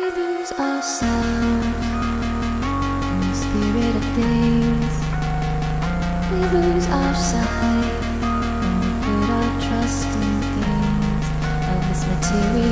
lose ourselves in the spirit of things. We lose our sight when we put our trust in things of this material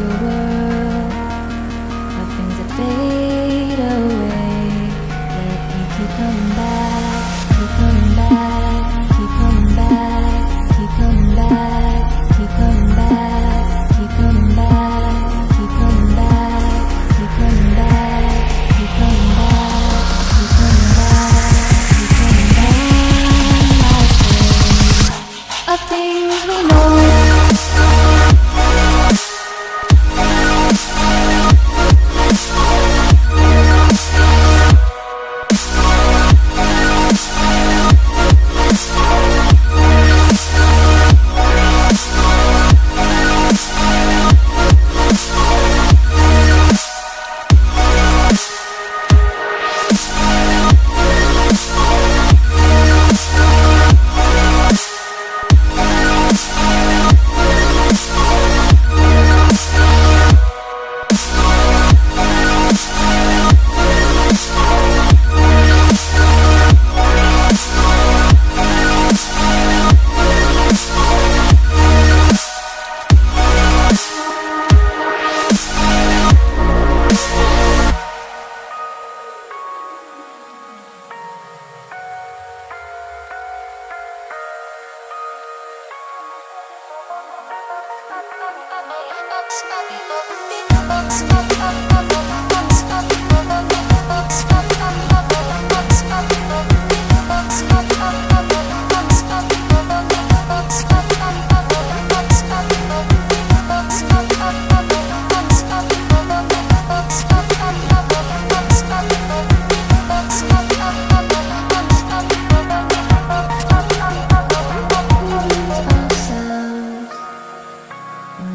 Smoky, smoky, box, smoky, smoky,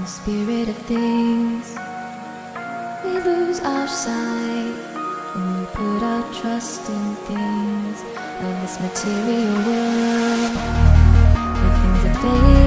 the spirit of things. We lose our sight when we put our trust in things of this material world. The things that fade